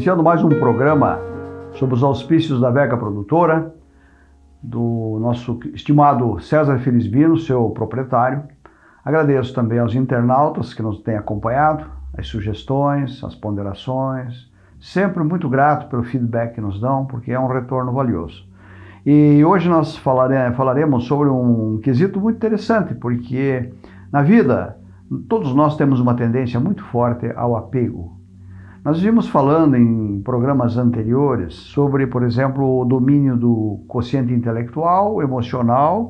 Iniciando mais um programa sobre os auspícios da Vega Produtora, do nosso estimado César Felizbino, seu proprietário. Agradeço também aos internautas que nos têm acompanhado, as sugestões, as ponderações. Sempre muito grato pelo feedback que nos dão, porque é um retorno valioso. E hoje nós falaremos sobre um quesito muito interessante, porque na vida todos nós temos uma tendência muito forte ao apego. Nós vimos falando em programas anteriores sobre, por exemplo, o domínio do quociente intelectual, emocional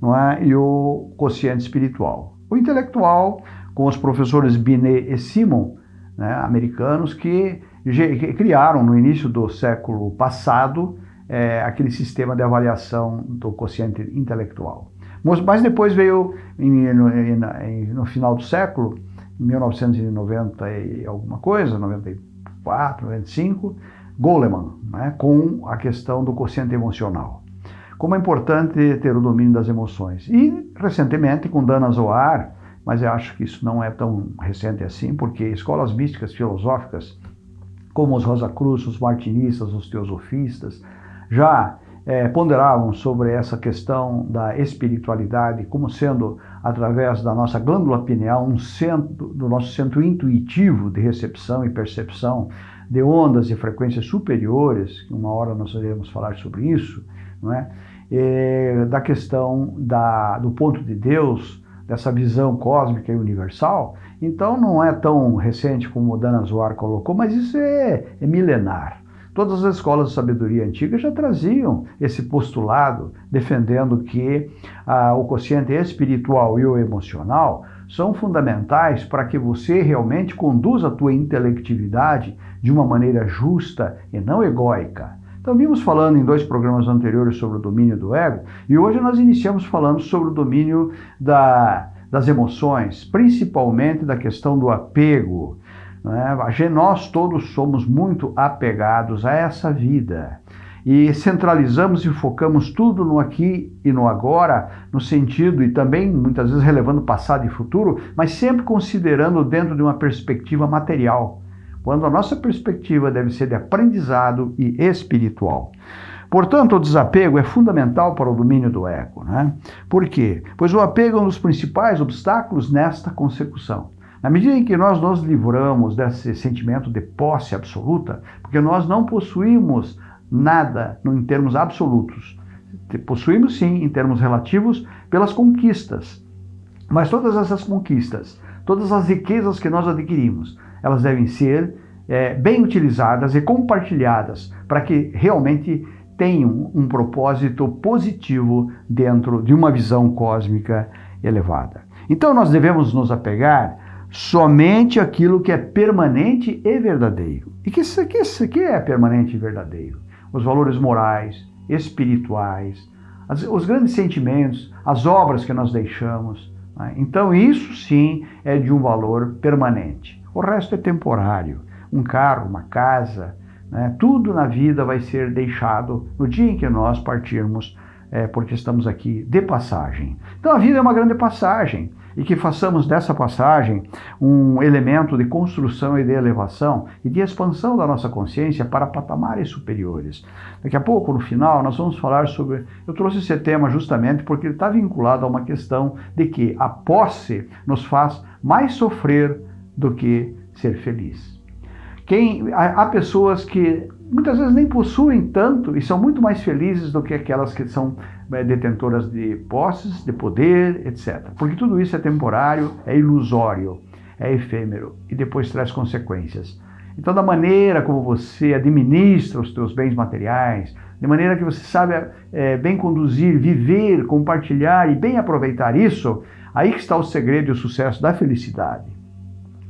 não é? e o quociente espiritual. O intelectual, com os professores Binet e Simon, né, americanos, que, que criaram no início do século passado é, aquele sistema de avaliação do quociente intelectual. Mas depois veio, em, em, no final do século, 1990 e alguma coisa, 94, 95, Goleman, né, com a questão do quociente emocional. Como é importante ter o domínio das emoções. E, recentemente, com Dana Zohar, mas eu acho que isso não é tão recente assim, porque escolas místicas filosóficas, como os Rosa Cruz, os martinistas, os teosofistas, já é, ponderavam sobre essa questão da espiritualidade como sendo, através da nossa glândula pineal, um centro, do nosso centro intuitivo de recepção e percepção de ondas e frequências superiores, uma hora nós iremos falar sobre isso, não é? E, da questão da, do ponto de Deus, dessa visão cósmica e universal, então não é tão recente como o Dana Zohar colocou, mas isso é, é milenar. Todas as escolas de sabedoria antiga já traziam esse postulado, defendendo que ah, o quociente espiritual e o emocional são fundamentais para que você realmente conduza a tua intelectividade de uma maneira justa e não egóica. Então, vimos falando em dois programas anteriores sobre o domínio do ego, e hoje nós iniciamos falando sobre o domínio da, das emoções, principalmente da questão do apego. Né? Nós todos somos muito apegados a essa vida e centralizamos e focamos tudo no aqui e no agora, no sentido e também muitas vezes relevando passado e futuro, mas sempre considerando dentro de uma perspectiva material, quando a nossa perspectiva deve ser de aprendizado e espiritual. Portanto, o desapego é fundamental para o domínio do ego. Né? Por quê? Pois o apego é um dos principais obstáculos nesta consecução. Na medida em que nós nos livramos desse sentimento de posse absoluta, porque nós não possuímos nada em termos absolutos. Possuímos sim em termos relativos pelas conquistas. Mas todas essas conquistas, todas as riquezas que nós adquirimos, elas devem ser é, bem utilizadas e compartilhadas para que realmente tenham um propósito positivo dentro de uma visão cósmica elevada. Então nós devemos nos apegar somente aquilo que é permanente e verdadeiro. E que isso é permanente e verdadeiro? Os valores morais, espirituais, as, os grandes sentimentos, as obras que nós deixamos. Né? Então, isso sim é de um valor permanente. O resto é temporário. Um carro, uma casa, né? tudo na vida vai ser deixado no dia em que nós partirmos, é, porque estamos aqui de passagem. Então, a vida é uma grande passagem e que façamos dessa passagem um elemento de construção e de elevação e de expansão da nossa consciência para patamares superiores. Daqui a pouco, no final, nós vamos falar sobre. Eu trouxe esse tema justamente porque ele está vinculado a uma questão de que a posse nos faz mais sofrer do que ser feliz. Quem, há pessoas que muitas vezes nem possuem tanto e são muito mais felizes do que aquelas que são detentoras de posses, de poder, etc. Porque tudo isso é temporário, é ilusório, é efêmero e depois traz consequências. Então, da maneira como você administra os seus bens materiais, de maneira que você sabe é, bem conduzir, viver, compartilhar e bem aproveitar isso, aí que está o segredo e o sucesso da felicidade.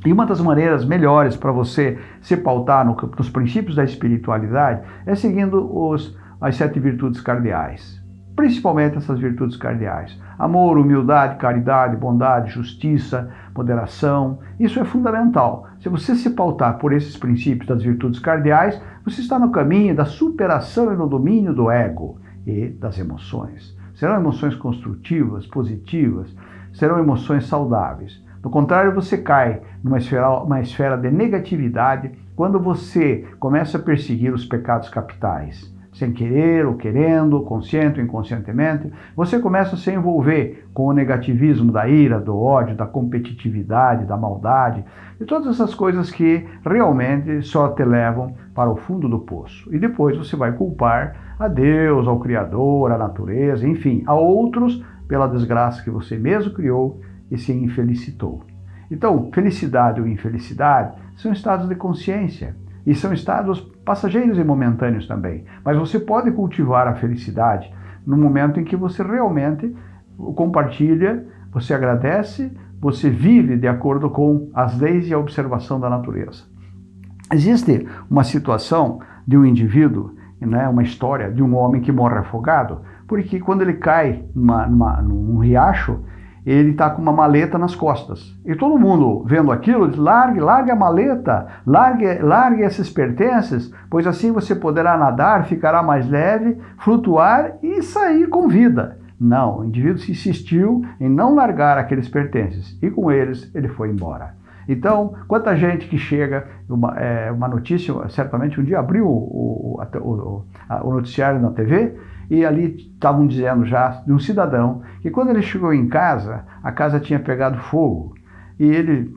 E uma das maneiras melhores para você se pautar no, nos princípios da espiritualidade é seguindo os, as sete virtudes cardeais. Principalmente essas virtudes cardeais. Amor, humildade, caridade, bondade, justiça, moderação. Isso é fundamental. Se você se pautar por esses princípios das virtudes cardeais, você está no caminho da superação e no domínio do ego e das emoções. Serão emoções construtivas, positivas, serão emoções saudáveis. Do contrário, você cai numa esfera, uma esfera de negatividade quando você começa a perseguir os pecados capitais sem querer ou querendo, consciente ou inconscientemente, você começa a se envolver com o negativismo da ira, do ódio, da competitividade, da maldade, e todas essas coisas que realmente só te levam para o fundo do poço. E depois você vai culpar a Deus, ao Criador, à natureza, enfim, a outros pela desgraça que você mesmo criou e se infelicitou. Então, felicidade ou infelicidade são estados de consciência. E são estados passageiros e momentâneos também. Mas você pode cultivar a felicidade no momento em que você realmente compartilha, você agradece, você vive de acordo com as leis e a observação da natureza. Existe uma situação de um indivíduo, né, uma história de um homem que morre afogado, porque quando ele cai numa, numa, num riacho, ele está com uma maleta nas costas. E todo mundo vendo aquilo diz, largue, largue a maleta, largue, largue esses pertences, pois assim você poderá nadar, ficará mais leve, flutuar e sair com vida. Não, o indivíduo se insistiu em não largar aqueles pertences e com eles ele foi embora. Então, quanta gente que chega, uma, é, uma notícia, certamente um dia abriu o, o, o, o noticiário na TV e ali estavam dizendo já de um cidadão que quando ele chegou em casa, a casa tinha pegado fogo e ele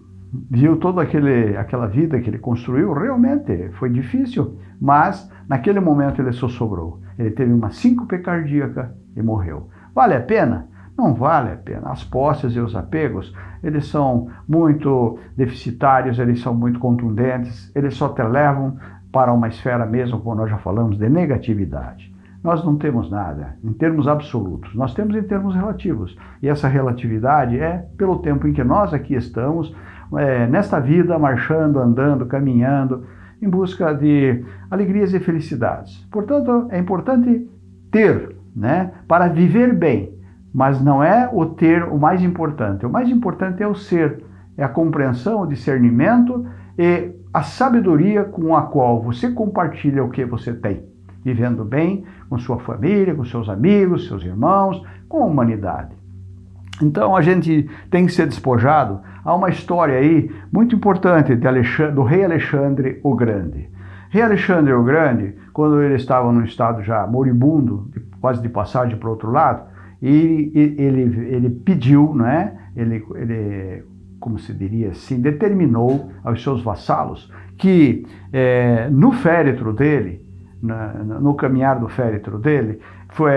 viu toda aquele, aquela vida que ele construiu, realmente foi difícil, mas naquele momento ele só sobrou. Ele teve uma síncope cardíaca e morreu. Vale a pena? Não vale a pena. As posses e os apegos, eles são muito deficitários, eles são muito contundentes, eles só te levam para uma esfera mesmo, como nós já falamos, de negatividade. Nós não temos nada em termos absolutos, nós temos em termos relativos. E essa relatividade é pelo tempo em que nós aqui estamos, é, nesta vida, marchando, andando, caminhando, em busca de alegrias e felicidades. Portanto, é importante ter, né, para viver bem, mas não é o ter o mais importante. O mais importante é o ser, é a compreensão, o discernimento e a sabedoria com a qual você compartilha o que você tem vivendo bem com sua família, com seus amigos, seus irmãos, com a humanidade. Então a gente tem que ser despojado a uma história aí muito importante do rei Alexandre o Grande. Rei Alexandre o Grande, quando ele estava num estado já moribundo, quase de passagem para o outro lado, ele, ele, ele pediu, né? ele, ele, como se diria assim, determinou aos seus vassalos que é, no féretro dele na, no caminhar do féretro dele, foi,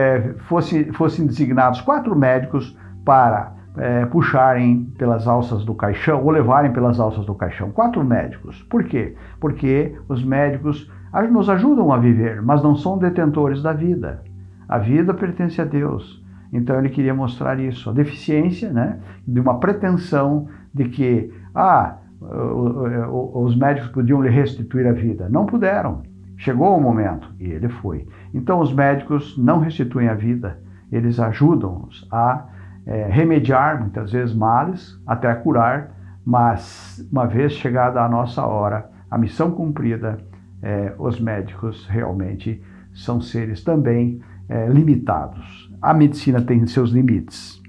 fosse, fossem designados quatro médicos para é, puxarem pelas alças do caixão ou levarem pelas alças do caixão. Quatro médicos. Por quê? Porque os médicos nos ajudam a viver, mas não são detentores da vida. A vida pertence a Deus. Então ele queria mostrar isso, a deficiência né, de uma pretensão de que ah, os médicos podiam lhe restituir a vida. Não puderam. Chegou o momento e ele foi. Então, os médicos não restituem a vida, eles ajudam-nos a é, remediar, muitas vezes, males, até curar, mas uma vez chegada a nossa hora, a missão cumprida, é, os médicos realmente são seres também é, limitados. A medicina tem seus limites.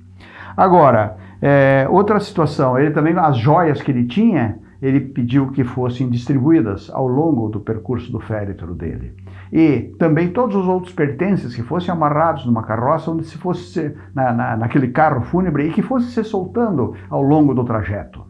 Agora, é, outra situação, ele também, as joias que ele tinha, ele pediu que fossem distribuídas ao longo do percurso do féretro dele. E também todos os outros pertences que fossem amarrados numa carroça, onde se fosse na, na, naquele carro fúnebre e que fosse se soltando ao longo do trajeto,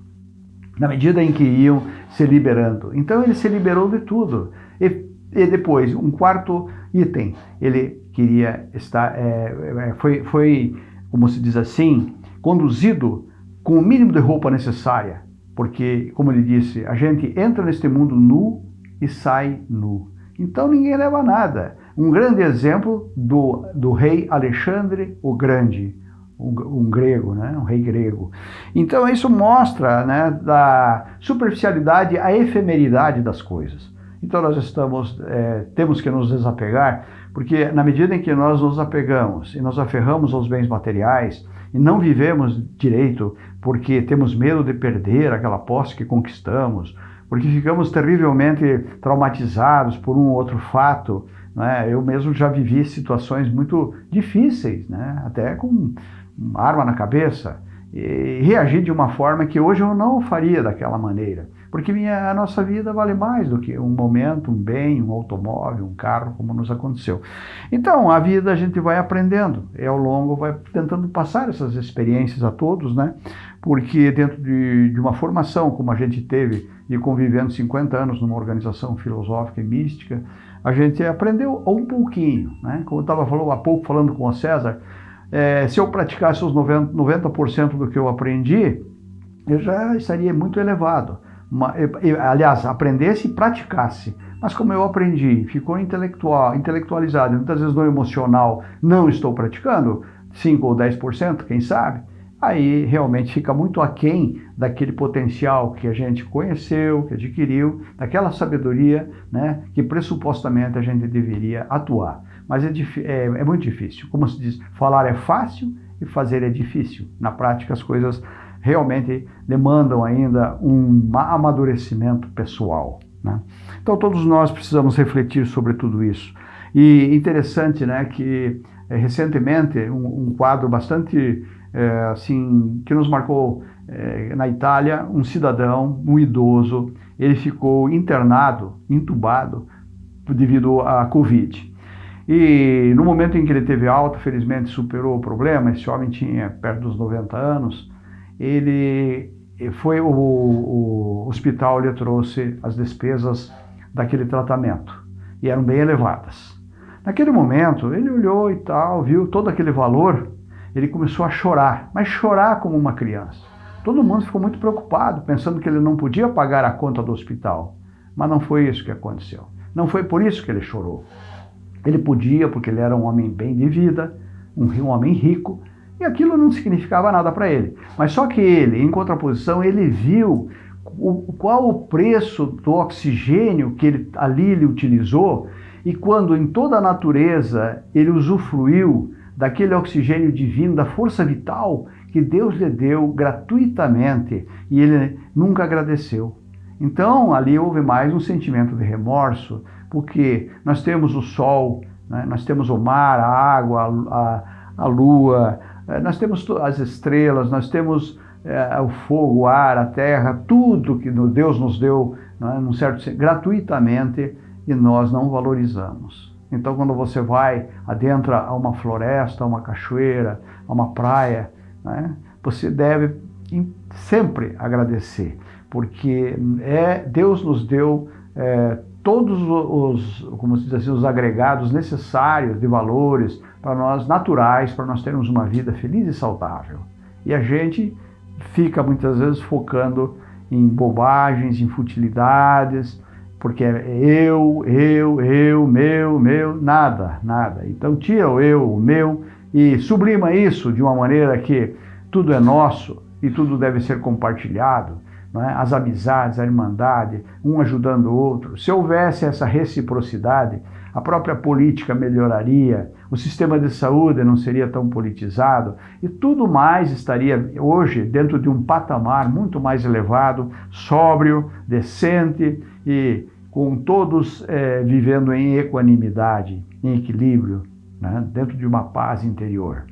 na medida em que iam se liberando. Então ele se liberou de tudo. E, e depois, um quarto item, ele queria estar, é, é foi, foi, como se diz assim, conduzido com o mínimo de roupa necessária porque, como ele disse, a gente entra neste mundo nu e sai nu. Então ninguém leva nada. Um grande exemplo do, do rei Alexandre o Grande, um, um, grego, né? um rei grego. Então isso mostra né, da superficialidade, a efemeridade das coisas. Então nós estamos, é, temos que nos desapegar, porque na medida em que nós nos apegamos e nos aferramos aos bens materiais e não vivemos direito porque temos medo de perder aquela posse que conquistamos, porque ficamos terrivelmente traumatizados por um ou outro fato. Né? Eu mesmo já vivi situações muito difíceis, né? até com arma na cabeça. reagir de uma forma que hoje eu não faria daquela maneira. Porque minha, a nossa vida vale mais do que um momento, um bem, um automóvel, um carro, como nos aconteceu. Então, a vida a gente vai aprendendo, e ao longo vai tentando passar essas experiências a todos, né? Porque dentro de, de uma formação como a gente teve e convivendo 50 anos numa organização filosófica e mística, a gente aprendeu um pouquinho, né? Como eu estava falando há pouco falando com o César, é, se eu praticasse os 90%, 90 do que eu aprendi, eu já estaria muito elevado uma, aliás, aprendesse e praticasse. Mas como eu aprendi, ficou intelectual, intelectualizado, muitas vezes no emocional não estou praticando, 5 ou 10%, quem sabe, aí realmente fica muito aquém daquele potencial que a gente conheceu, que adquiriu, daquela sabedoria né, que pressupostamente a gente deveria atuar. Mas é, é, é muito difícil. Como se diz, falar é fácil e fazer é difícil. Na prática as coisas realmente demandam ainda um amadurecimento pessoal. Né? Então todos nós precisamos refletir sobre tudo isso. E interessante né, que é, recentemente um, um, quadro bastante é, assim que nos marcou é, na Itália, um cidadão, um idoso, ele ficou internado, entubado devido à Covid. E no momento em que ele teve alta, felizmente superou o problema, esse homem tinha perto dos 90 anos, ele foi o, o hospital lhe trouxe as despesas daquele tratamento e eram bem elevadas. Naquele momento, ele olhou e tal, viu todo aquele valor, ele começou a chorar, mas chorar como uma criança. Todo mundo ficou muito preocupado, pensando que ele não podia pagar a conta do hospital. Mas não foi isso que aconteceu. Não foi por isso que ele chorou. Ele podia, porque ele era um homem bem de vida, um homem rico, e aquilo não significava nada para ele. Mas só que ele, em contraposição, ele viu o, qual o preço do oxigênio que ele, ali ele utilizou e quando em toda a natureza ele usufruiu daquele oxigênio divino, da força vital que Deus lhe deu gratuitamente e ele nunca agradeceu. Então ali houve mais um sentimento de remorso, porque nós temos o sol, né? nós temos o mar, a água, a, a lua, é, nós temos as estrelas, nós temos é, o fogo, o ar, a terra, tudo que Deus nos deu, é, num certo gratuitamente, e nós não valorizamos. Então, quando você vai adentra a uma floresta, a uma cachoeira, a uma praia, né, você deve sempre agradecer, porque é, Deus nos deu é, todos os, como se diz assim, os agregados necessários de valores para nós, naturais, para nós termos uma vida feliz e saudável. E a gente fica muitas vezes focando em bobagens, em futilidades, porque é eu, eu, eu, meu, meu, nada, nada. Então tira o eu, o meu e sublima isso de uma maneira que tudo é nosso e tudo deve ser compartilhado é? as amizades, a irmandade, um ajudando o outro. Se houvesse essa reciprocidade, a própria política melhoraria, o sistema de saúde não seria tão politizado e tudo mais estaria hoje dentro de um patamar muito mais elevado, sóbrio, decente e com todos é, vivendo em equanimidade, em equilíbrio, né? dentro de uma paz interior.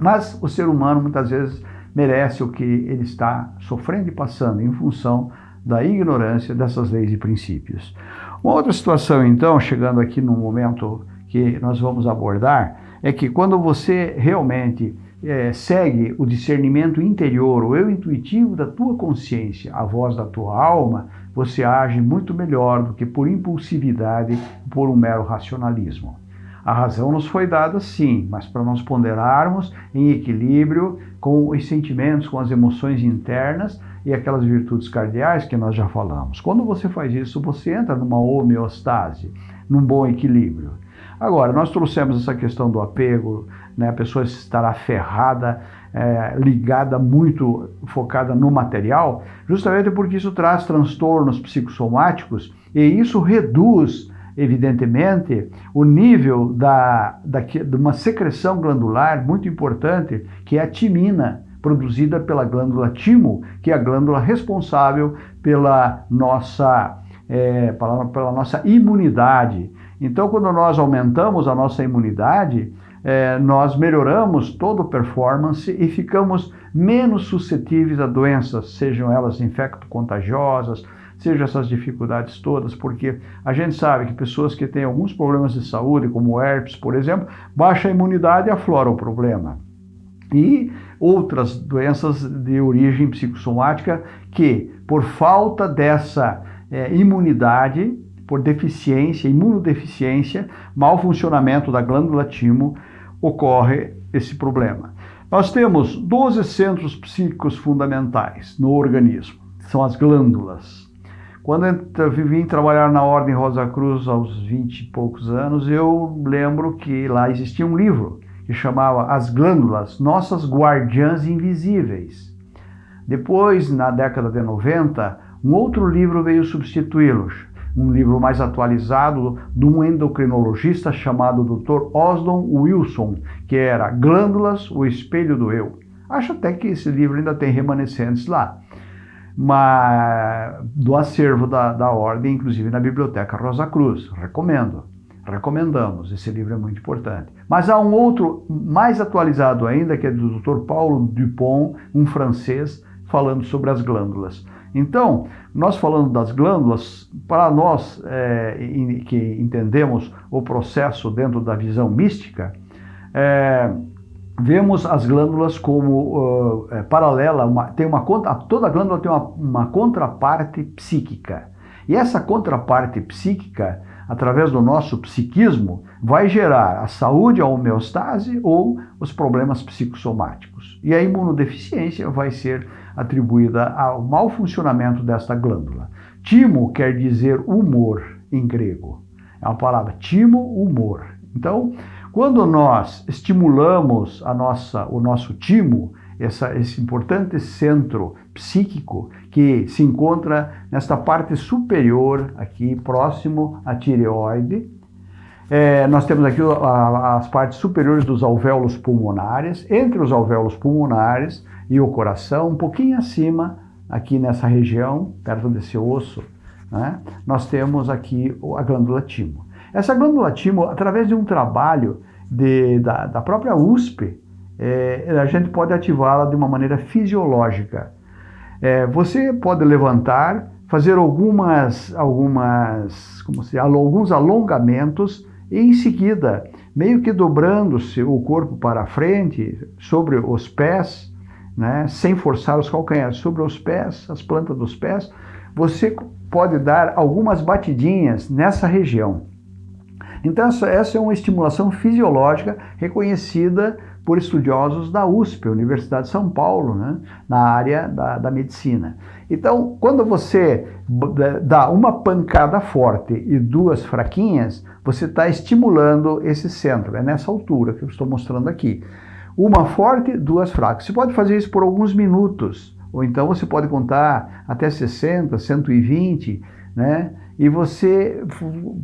Mas o ser humano muitas vezes merece o que ele está sofrendo e passando em função da ignorância dessas leis e princípios. Uma outra situação, então, chegando aqui no momento que nós vamos abordar, é que quando você realmente é, segue o discernimento interior, o eu intuitivo da tua consciência, a voz da tua alma, você age muito melhor do que por impulsividade, por um mero racionalismo. A razão nos foi dada sim, mas para nós ponderarmos em equilíbrio com os sentimentos, com as emoções internas e aquelas virtudes cardeais que nós já falamos. Quando você faz isso, você entra numa homeostase, num bom equilíbrio. Agora, nós trouxemos essa questão do apego, né? a pessoa estará ferrada, é, ligada muito, focada no material, justamente porque isso traz transtornos psicossomáticos e isso reduz evidentemente, o nível da, da, de uma secreção glandular muito importante, que é a timina, produzida pela glândula timo, que é a glândula responsável pela nossa, é, pela, pela nossa imunidade. Então, quando nós aumentamos a nossa imunidade, é, nós melhoramos toda a performance e ficamos menos suscetíveis a doenças, sejam elas infecto-contagiosas, sejam essas dificuldades todas, porque a gente sabe que pessoas que têm alguns problemas de saúde, como herpes, por exemplo, baixa imunidade aflora o problema. E outras doenças de origem psicossomática que, por falta dessa é, imunidade, por deficiência, imunodeficiência, mau funcionamento da glândula timo, ocorre esse problema. Nós temos 12 centros psíquicos fundamentais no organismo, são as glândulas. Quando eu vim trabalhar na Ordem Rosa Cruz aos 20 e poucos anos, eu lembro que lá existia um livro que chamava As Glândulas, Nossas Guardiãs Invisíveis. Depois, na década de 90, um outro livro veio substituí-los, um livro mais atualizado de um endocrinologista chamado Dr. Osdon Wilson, que era Glândulas, o Espelho do Eu. Acho até que esse livro ainda tem remanescentes lá, mas do acervo da, da ordem, inclusive na Biblioteca Rosa Cruz. Recomendo, recomendamos, esse livro é muito importante. Mas há um outro mais atualizado ainda, que é do Dr. Paulo Dupont, um francês, falando sobre as glândulas. Então, nós falando das glândulas, para nós é, que entendemos o processo dentro da visão mística, é, vemos as glândulas como uh, é, paralela, uma, tem uma, toda glândula tem uma, uma contraparte psíquica. E essa contraparte psíquica, através do nosso psiquismo, vai gerar a saúde, a homeostase ou os problemas psicossomáticos. E a imunodeficiência vai ser atribuída ao mau funcionamento desta glândula. Timo quer dizer humor em grego. É uma palavra timo, humor. Então, quando nós estimulamos a nossa, o nosso timo, essa, esse importante centro psíquico que se encontra nesta parte superior, aqui próximo à tireoide, é, nós temos aqui a, as partes superiores dos alvéolos pulmonares. Entre os alvéolos pulmonares e o coração, um pouquinho acima, aqui nessa região, perto desse osso, né, nós temos aqui a glândula timo. Essa glândula timo, através de um trabalho de, da, da própria USP, é, a gente pode ativá-la de uma maneira fisiológica. É, você pode levantar, fazer algumas, algumas, como se, alguns alongamentos e em seguida, meio que dobrando-se o corpo para frente, sobre os pés, né, sem forçar os calcanhares sobre os pés, as plantas dos pés, você pode dar algumas batidinhas nessa região. Então, essa, essa é uma estimulação fisiológica reconhecida por estudiosos da USP, Universidade de São Paulo, né, na área da, da medicina. Então, quando você dá uma pancada forte e duas fraquinhas, você está estimulando esse centro. É nessa altura que eu estou mostrando aqui. Uma forte, duas fracas. Você pode fazer isso por alguns minutos, ou então você pode contar até 60, 120, né? E você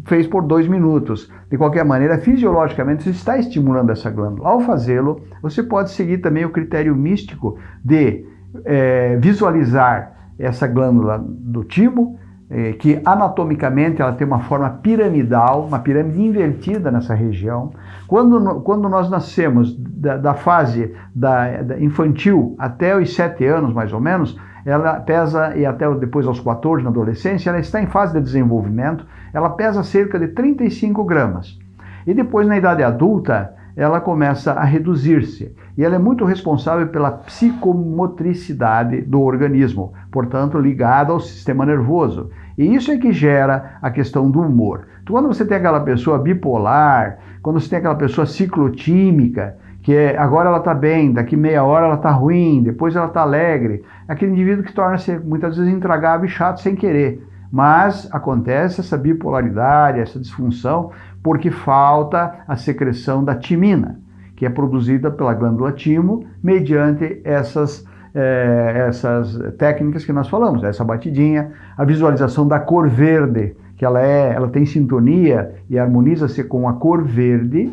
fez por dois minutos. De qualquer maneira, fisiologicamente, você está estimulando essa glândula. Ao fazê-lo, você pode seguir também o critério místico de é, visualizar essa glândula do timo, é, que anatomicamente ela tem uma forma piramidal, uma pirâmide invertida nessa região. Quando, quando nós nascemos da, da fase da, da, infantil até os 7 anos, mais ou menos, ela pesa, e até depois aos 14, na adolescência, ela está em fase de desenvolvimento, ela pesa cerca de 35 gramas. E depois, na idade adulta, ela começa a reduzir-se. E ela é muito responsável pela psicomotricidade do organismo, portanto, ligada ao sistema nervoso. E isso é que gera a questão do humor. Então, quando você tem aquela pessoa bipolar, quando você tem aquela pessoa ciclotímica, que é, agora ela está bem, daqui meia hora ela está ruim, depois ela está alegre, é aquele indivíduo que torna-se muitas vezes intragável e chato sem querer. Mas acontece essa bipolaridade, essa disfunção, porque falta a secreção da timina, que é produzida pela glândula timo mediante essas, é, essas técnicas que nós falamos, essa batidinha, a visualização da cor verde, que ela, é, ela tem sintonia e harmoniza-se com a cor verde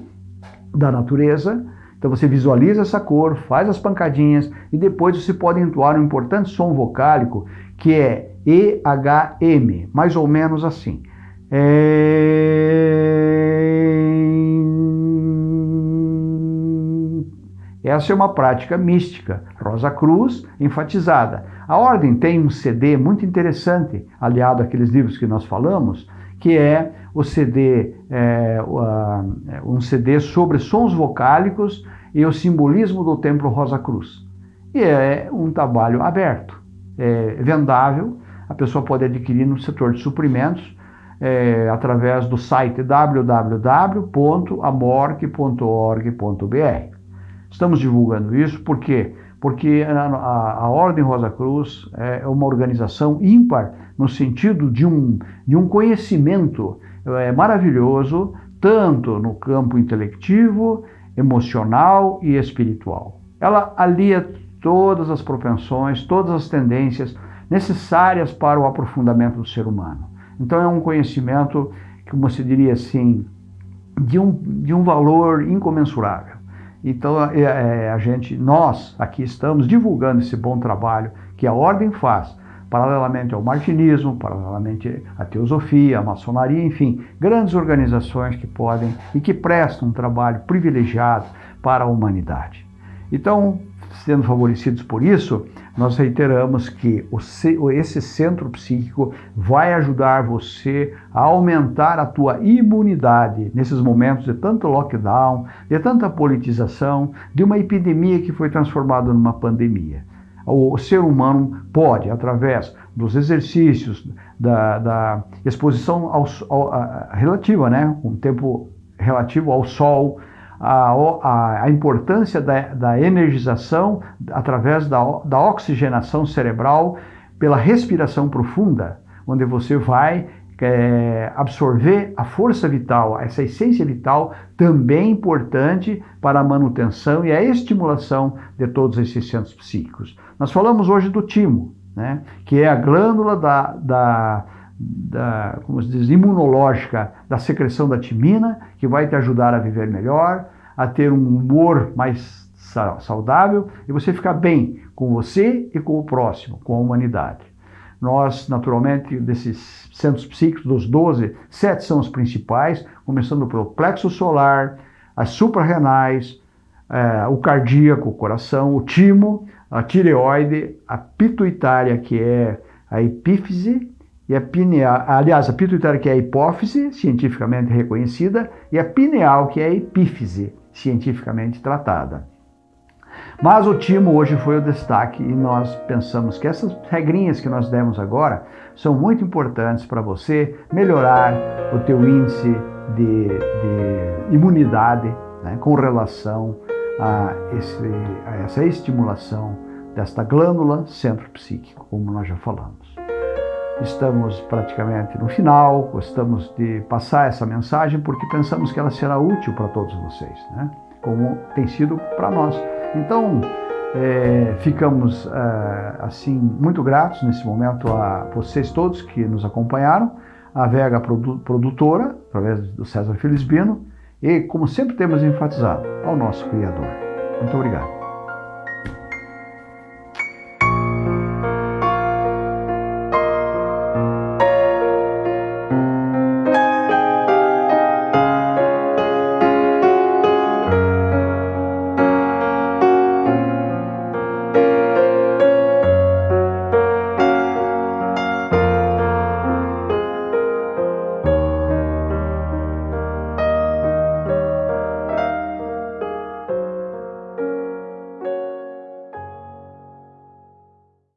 da natureza. Então você visualiza essa cor, faz as pancadinhas e depois você pode entoar um importante som vocálico que é EHM, mais ou menos assim. É... Essa é uma prática mística, Rosa Cruz enfatizada. A ordem tem um CD muito interessante, aliado àqueles livros que nós falamos, que é o CD, é, um CD sobre sons vocálicos e o simbolismo do Templo Rosa Cruz. E é um trabalho aberto, é vendável, a pessoa pode adquirir no setor de suprimentos é, através do site www.amorque.org.br. Estamos divulgando isso por quê? Porque a, a, a, Ordem Rosa Cruz é uma organização ímpar no sentido de um, de um conhecimento é, maravilhoso, tanto no campo intelectivo, emocional e espiritual. Ela alia todas as propensões, todas as tendências necessárias para o aprofundamento do ser humano. Então é um conhecimento, como se diria assim, de um, de um valor incomensurável. Então é, é, a gente, nós aqui estamos divulgando esse bom trabalho que a Ordem faz, paralelamente ao martinismo, paralelamente à teosofia, à maçonaria, enfim, grandes organizações que podem e que prestam um trabalho privilegiado para a humanidade. Então, sendo favorecidos por isso, nós reiteramos que esse centro psíquico vai ajudar você a aumentar a tua imunidade nesses momentos de tanto lockdown, de tanta politização, de uma epidemia que foi transformada numa pandemia. O ser humano pode, através dos exercícios, da, da exposição ao, ao, a, relativa, né, um tempo relativo ao sol, a, a, a importância da, da, energização através da, da oxigenação cerebral pela respiração profunda, onde você vai é, absorver a força vital, essa essência vital também importante para a manutenção e a estimulação de todos esses centros psíquicos. Nós falamos hoje do timo, né, que é a glândula da, da da, como se diz, imunológica da secreção da timina, que vai te ajudar a viver melhor, a ter um humor mais saudável e você ficar bem com você e com o próximo, com a humanidade. Nós, naturalmente, desses centros psíquicos, dos 12, sete são os principais, começando pelo plexo solar, as suprarrenais, é, o cardíaco, o coração, o timo, a tireoide, a pituitária, que é a epífise, e a pineal, aliás, a pituitária que é a hipófise, cientificamente reconhecida, e a pineal que é a epífise, cientificamente tratada. Mas o timo hoje foi o destaque e nós pensamos que essas regrinhas que nós demos agora são muito importantes para você melhorar o teu índice de, de imunidade né, com relação a, esse, a essa estimulação desta glândula centro psíquico, como nós já falamos. Estamos praticamente no final, gostamos de passar essa mensagem porque pensamos que ela será útil para todos vocês, né? como tem sido para nós. Então, é, ficamos é, assim muito gratos nesse momento a vocês todos que nos acompanharam, a Vega Produtora, através do César Felisbino, e como sempre temos enfatizado, ao nosso Criador. Muito obrigado.